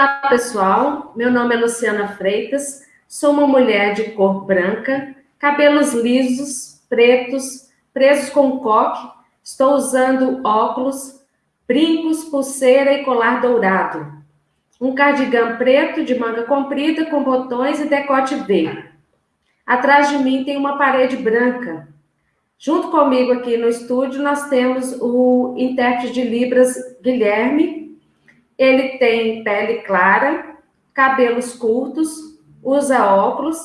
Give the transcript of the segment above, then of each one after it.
Olá, pessoal. Meu nome é Luciana Freitas. Sou uma mulher de cor branca, cabelos lisos, pretos, presos com coque. Estou usando óculos, brincos, pulseira e colar dourado. Um cardigan preto de manga comprida com botões e decote V. Atrás de mim tem uma parede branca. Junto comigo aqui no estúdio nós temos o intérprete de Libras Guilherme, ele tem pele clara, cabelos curtos, usa óculos,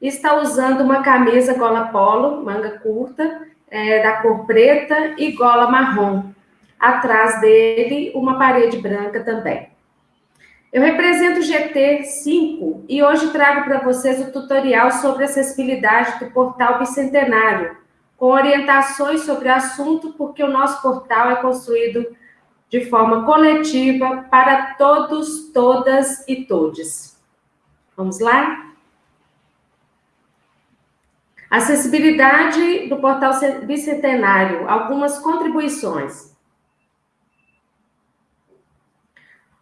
está usando uma camisa gola polo, manga curta, é, da cor preta e gola marrom. Atrás dele, uma parede branca também. Eu represento o GT5 e hoje trago para vocês o tutorial sobre acessibilidade do portal Bicentenário, com orientações sobre o assunto, porque o nosso portal é construído de forma coletiva para todos, todas e todes. Vamos lá? Acessibilidade do portal Bicentenário, algumas contribuições.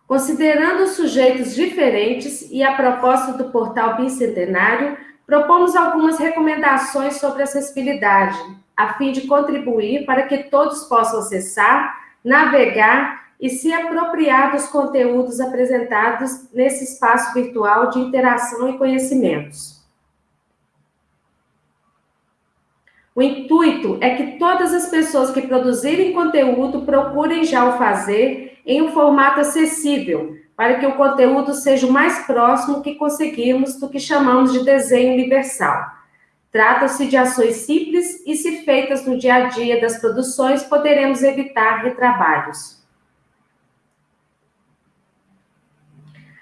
Considerando sujeitos diferentes e a proposta do portal Bicentenário, propomos algumas recomendações sobre acessibilidade, a fim de contribuir para que todos possam acessar navegar e se apropriar dos conteúdos apresentados nesse espaço virtual de interação e conhecimentos. O intuito é que todas as pessoas que produzirem conteúdo procurem já o fazer em um formato acessível, para que o conteúdo seja o mais próximo que conseguimos do que chamamos de desenho universal Trata-se de ações simples e, se feitas no dia a dia das produções, poderemos evitar retrabalhos.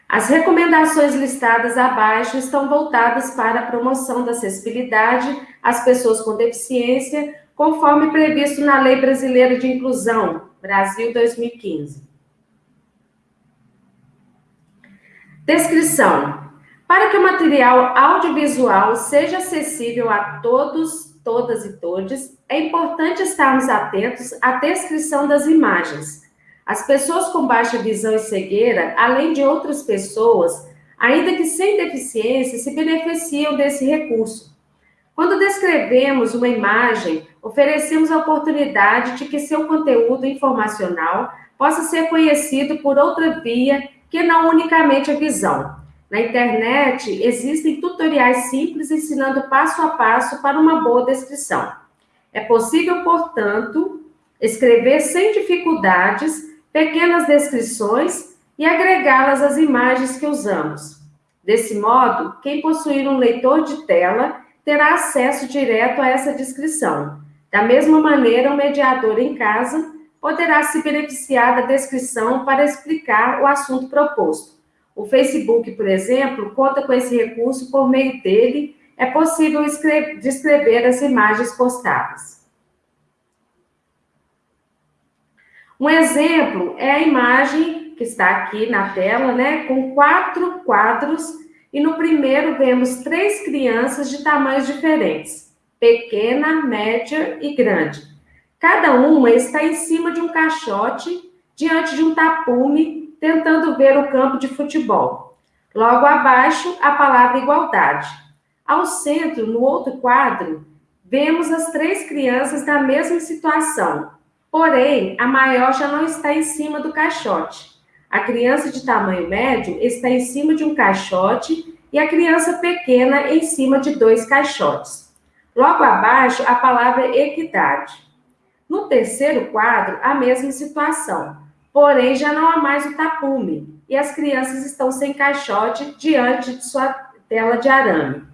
As recomendações listadas abaixo estão voltadas para a promoção da acessibilidade às pessoas com deficiência, conforme previsto na Lei Brasileira de Inclusão, Brasil 2015. Descrição. Para que o material audiovisual seja acessível a todos, todas e todes, é importante estarmos atentos à descrição das imagens. As pessoas com baixa visão e cegueira, além de outras pessoas, ainda que sem deficiência, se beneficiam desse recurso. Quando descrevemos uma imagem, oferecemos a oportunidade de que seu conteúdo informacional possa ser conhecido por outra via que não unicamente a visão. Na internet, existem tutoriais simples ensinando passo a passo para uma boa descrição. É possível, portanto, escrever sem dificuldades pequenas descrições e agregá-las às imagens que usamos. Desse modo, quem possuir um leitor de tela terá acesso direto a essa descrição. Da mesma maneira, o mediador em casa poderá se beneficiar da descrição para explicar o assunto proposto. O Facebook, por exemplo, conta com esse recurso, por meio dele é possível descrever as imagens postadas. Um exemplo é a imagem que está aqui na tela, né, com quatro quadros, e no primeiro vemos três crianças de tamanhos diferentes, pequena, média e grande. Cada uma está em cima de um caixote, diante de um tapume tentando ver o campo de futebol. Logo abaixo, a palavra igualdade. Ao centro, no outro quadro, vemos as três crianças na mesma situação, porém, a maior já não está em cima do caixote. A criança de tamanho médio está em cima de um caixote e a criança pequena em cima de dois caixotes. Logo abaixo, a palavra equidade. No terceiro quadro, a mesma situação. Porém, já não há mais o tapume e as crianças estão sem caixote diante de sua tela de arame.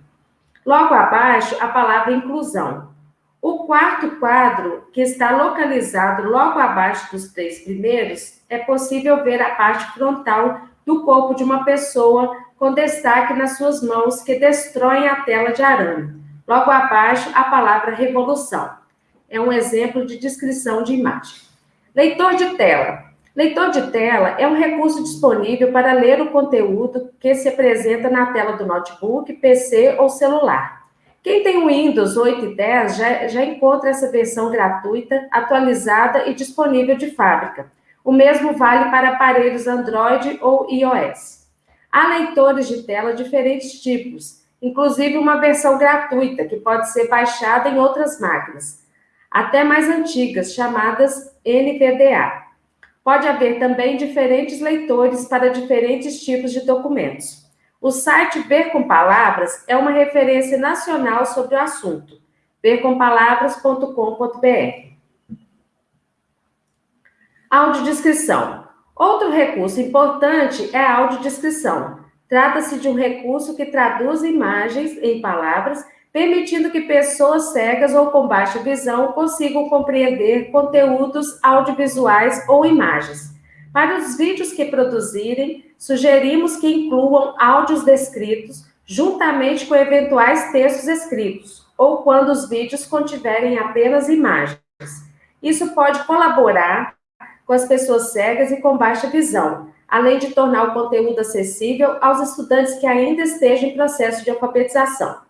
Logo abaixo, a palavra inclusão. O quarto quadro, que está localizado logo abaixo dos três primeiros, é possível ver a parte frontal do corpo de uma pessoa com destaque nas suas mãos que destroem a tela de arame. Logo abaixo, a palavra revolução. É um exemplo de descrição de imagem. Leitor de tela. Leitor de tela é um recurso disponível para ler o conteúdo que se apresenta na tela do notebook, PC ou celular. Quem tem o Windows 8 e 10 já, já encontra essa versão gratuita, atualizada e disponível de fábrica. O mesmo vale para aparelhos Android ou iOS. Há leitores de tela de diferentes tipos, inclusive uma versão gratuita que pode ser baixada em outras máquinas, até mais antigas, chamadas NVDA. Pode haver também diferentes leitores para diferentes tipos de documentos. O site Ver com Palavras é uma referência nacional sobre o assunto, vercompalavras.com.br. Audiodescrição. Outro recurso importante é a audiodescrição. Trata-se de um recurso que traduz imagens em palavras, permitindo que pessoas cegas ou com baixa visão consigam compreender conteúdos audiovisuais ou imagens. Para os vídeos que produzirem, sugerimos que incluam áudios descritos juntamente com eventuais textos escritos, ou quando os vídeos contiverem apenas imagens. Isso pode colaborar com as pessoas cegas e com baixa visão, além de tornar o conteúdo acessível aos estudantes que ainda estejam em processo de alfabetização.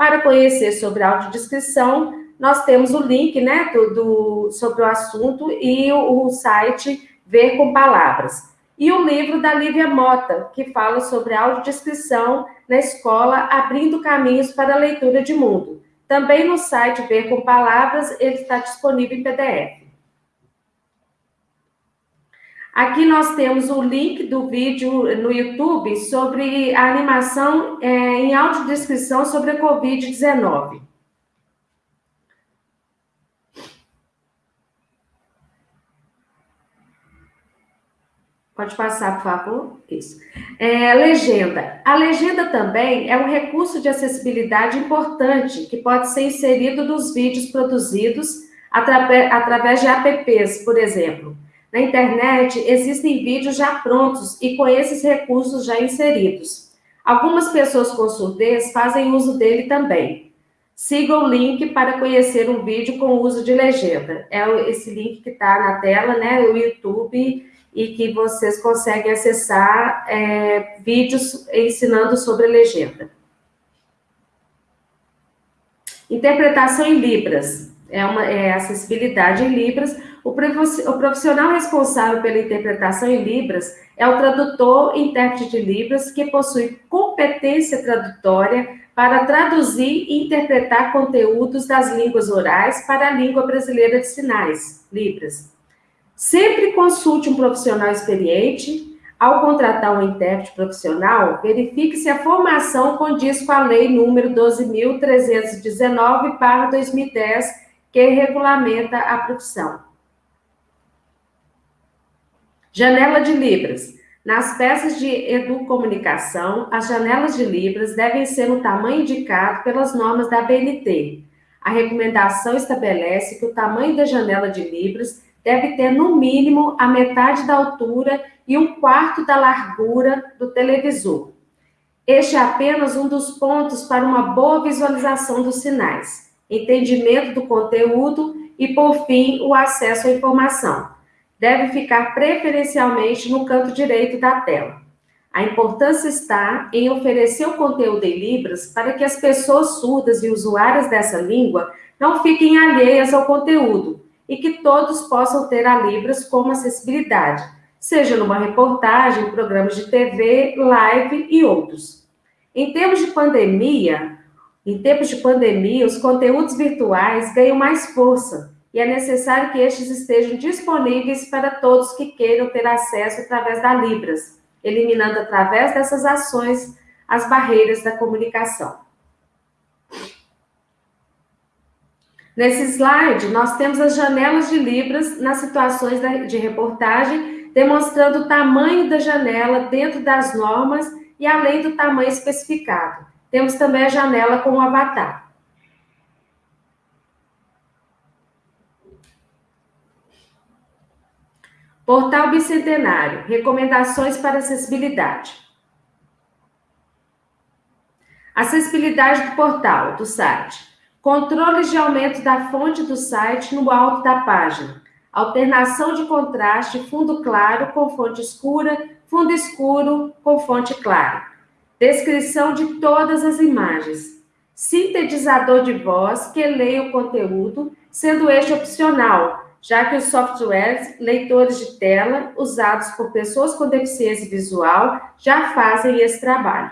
Para conhecer sobre a audiodescrição, nós temos o link né, do, do sobre o assunto e o, o site Ver com Palavras. E o livro da Lívia Mota, que fala sobre audiodescrição na escola, abrindo caminhos para a leitura de mundo. Também no site Ver com Palavras, ele está disponível em PDF. Aqui nós temos o link do vídeo no YouTube sobre a animação é, em audiodescrição sobre a Covid-19. Pode passar, por favor? Isso. É, legenda. A legenda também é um recurso de acessibilidade importante que pode ser inserido nos vídeos produzidos através de apps, por exemplo. Na internet existem vídeos já prontos e com esses recursos já inseridos. Algumas pessoas com surdez fazem uso dele também. Siga o link para conhecer um vídeo com uso de legenda. É esse link que está na tela, né? O YouTube, e que vocês conseguem acessar é, vídeos ensinando sobre legenda. Interpretação em Libras. É, uma, é acessibilidade em Libras o profissional responsável pela interpretação em Libras é o tradutor intérprete de Libras, que possui competência tradutória para traduzir e interpretar conteúdos das línguas orais para a língua brasileira de sinais, Libras. Sempre consulte um profissional experiente. Ao contratar um intérprete profissional, verifique se a formação condiz com a Lei número 12.319-2010, que regulamenta a profissão. Janela de Libras. Nas peças de educomunicação, as janelas de Libras devem ser no tamanho indicado pelas normas da BNT. A recomendação estabelece que o tamanho da janela de Libras deve ter, no mínimo, a metade da altura e um quarto da largura do televisor. Este é apenas um dos pontos para uma boa visualização dos sinais, entendimento do conteúdo e, por fim, o acesso à informação deve ficar preferencialmente no canto direito da tela. A importância está em oferecer o conteúdo em Libras para que as pessoas surdas e usuárias dessa língua não fiquem alheias ao conteúdo e que todos possam ter a Libras como acessibilidade, seja numa reportagem, programas de TV, live e outros. Em termos de pandemia, em tempos de pandemia, os conteúdos virtuais ganham mais força, e é necessário que estes estejam disponíveis para todos que queiram ter acesso através da Libras, eliminando através dessas ações as barreiras da comunicação. Nesse slide, nós temos as janelas de Libras nas situações de reportagem, demonstrando o tamanho da janela dentro das normas e além do tamanho especificado. Temos também a janela com o avatar. Portal Bicentenário, recomendações para acessibilidade. Acessibilidade do portal, do site. Controles de aumento da fonte do site no alto da página. Alternação de contraste, fundo claro com fonte escura, fundo escuro com fonte clara. Descrição de todas as imagens. Sintetizador de voz que leia o conteúdo, sendo este opcional, já que os softwares leitores de tela usados por pessoas com deficiência visual já fazem esse trabalho.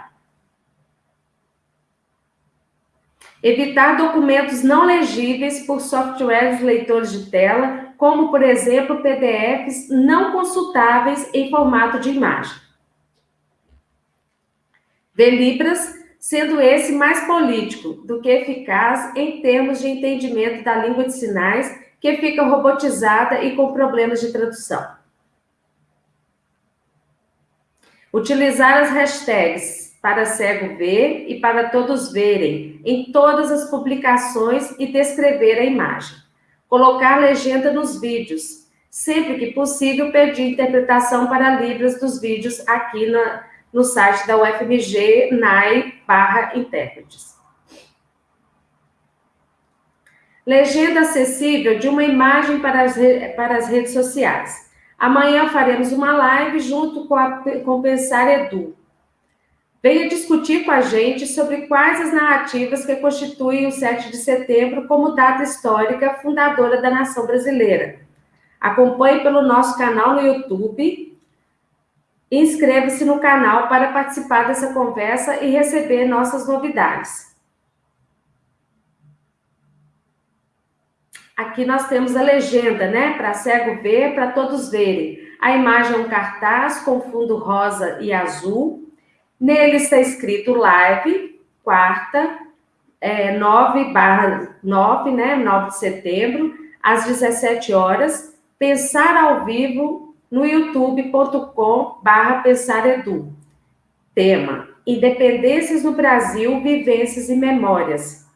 Evitar documentos não legíveis por softwares leitores de tela, como, por exemplo, PDFs não consultáveis em formato de imagem. Ver Libras, sendo esse mais político do que eficaz em termos de entendimento da língua de sinais, que fica robotizada e com problemas de tradução. Utilizar as hashtags para cego ver e para todos verem em todas as publicações e descrever a imagem. Colocar legenda nos vídeos. Sempre que possível, pedir interpretação para Libras dos vídeos aqui na, no site da UFMG, NAI, barra intérpretes. Legenda acessível de uma imagem para as, para as redes sociais. Amanhã faremos uma live junto com, a, com Pensar Edu, Venha discutir com a gente sobre quais as narrativas que constituem o 7 de setembro como data histórica fundadora da nação brasileira. Acompanhe pelo nosso canal no YouTube. Inscreva-se no canal para participar dessa conversa e receber nossas novidades. Aqui nós temos a legenda, né? Para cego ver, para todos verem. A imagem é um cartaz com fundo rosa e azul Nele está escrito live, quarta, é, 9 barra 9, né, 9 de setembro, às 17 horas, pensar ao vivo no youtube.com barra pensaredu. Tema, Independências no Brasil, Vivências e Memórias.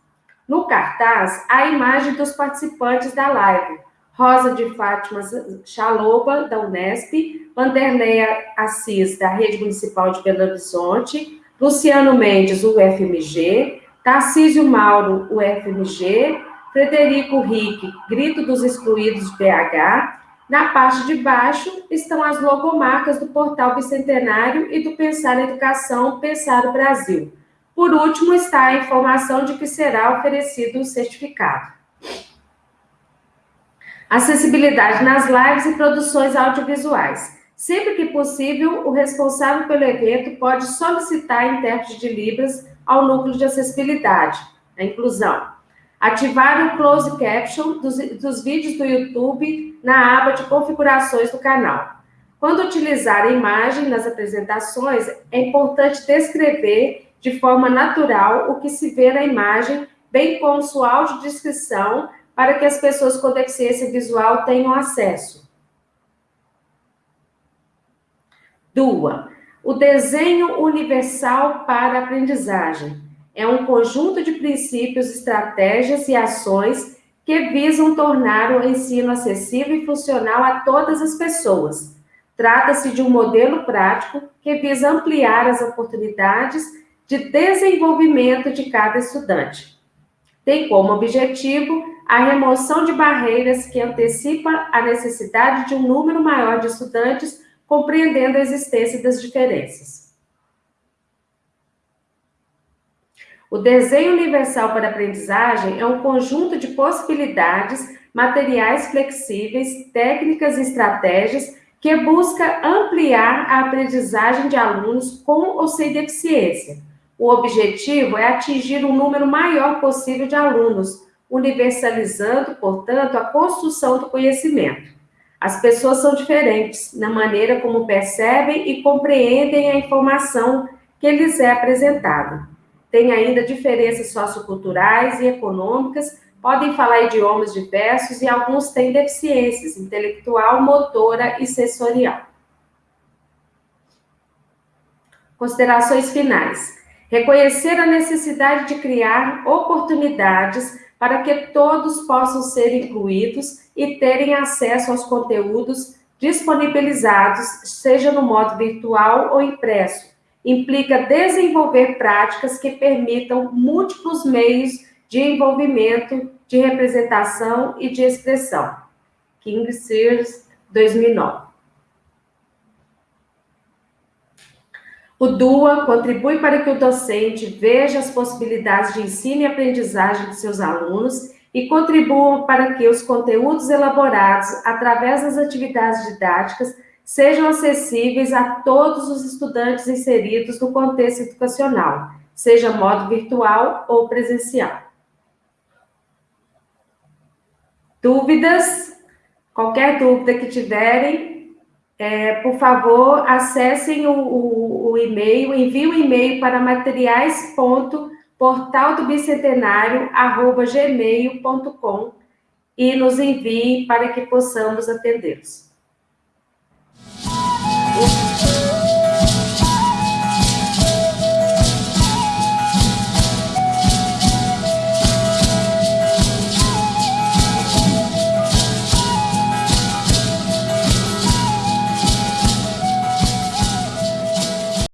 No cartaz, a imagem dos participantes da live, Rosa de Fátima Chaloba, da Unesp, Vanderleia Assis, da Rede Municipal de Belo Horizonte, Luciano Mendes, UFMG, Tarcísio Mauro, UFMG, Frederico Rick, Grito dos Excluídos BH. Na parte de baixo estão as logomarcas do Portal Bicentenário e do Pensar Educação, Pensar o Brasil. Por último, está a informação de que será oferecido o certificado. Acessibilidade nas lives e produções audiovisuais. Sempre que possível, o responsável pelo evento pode solicitar intérprete de Libras ao núcleo de acessibilidade, a inclusão. Ativar o close caption dos, dos vídeos do YouTube na aba de configurações do canal. Quando utilizar a imagem nas apresentações, é importante descrever de forma natural o que se vê na imagem, bem como sua audiodescrição, para que as pessoas com deficiência visual tenham acesso. Dua, o desenho universal para aprendizagem é um conjunto de princípios, estratégias e ações que visam tornar o ensino acessível e funcional a todas as pessoas. Trata-se de um modelo prático que visa ampliar as oportunidades de desenvolvimento de cada estudante. Tem como objetivo a remoção de barreiras que antecipa a necessidade de um número maior de estudantes compreendendo a existência das diferenças. O desenho universal para aprendizagem é um conjunto de possibilidades, materiais flexíveis, técnicas e estratégias que busca ampliar a aprendizagem de alunos com ou sem deficiência. O objetivo é atingir um número maior possível de alunos, universalizando, portanto, a construção do conhecimento. As pessoas são diferentes na maneira como percebem e compreendem a informação que lhes é apresentada. Tem ainda diferenças socioculturais e econômicas, podem falar idiomas diversos e alguns têm deficiências intelectual, motora e sensorial. Considerações finais. Reconhecer a necessidade de criar oportunidades para que todos possam ser incluídos e terem acesso aos conteúdos disponibilizados, seja no modo virtual ou impresso. Implica desenvolver práticas que permitam múltiplos meios de envolvimento, de representação e de expressão. King Sears, 2009. O DUA contribui para que o docente veja as possibilidades de ensino e aprendizagem de seus alunos e contribuam para que os conteúdos elaborados através das atividades didáticas sejam acessíveis a todos os estudantes inseridos no contexto educacional, seja modo virtual ou presencial. Dúvidas? Qualquer dúvida que tiverem, é, por favor, acessem o, o, o e-mail, enviem o e-mail para materiais.portaldobicentenario.gmail.com e nos enviem para que possamos atendê-los. You.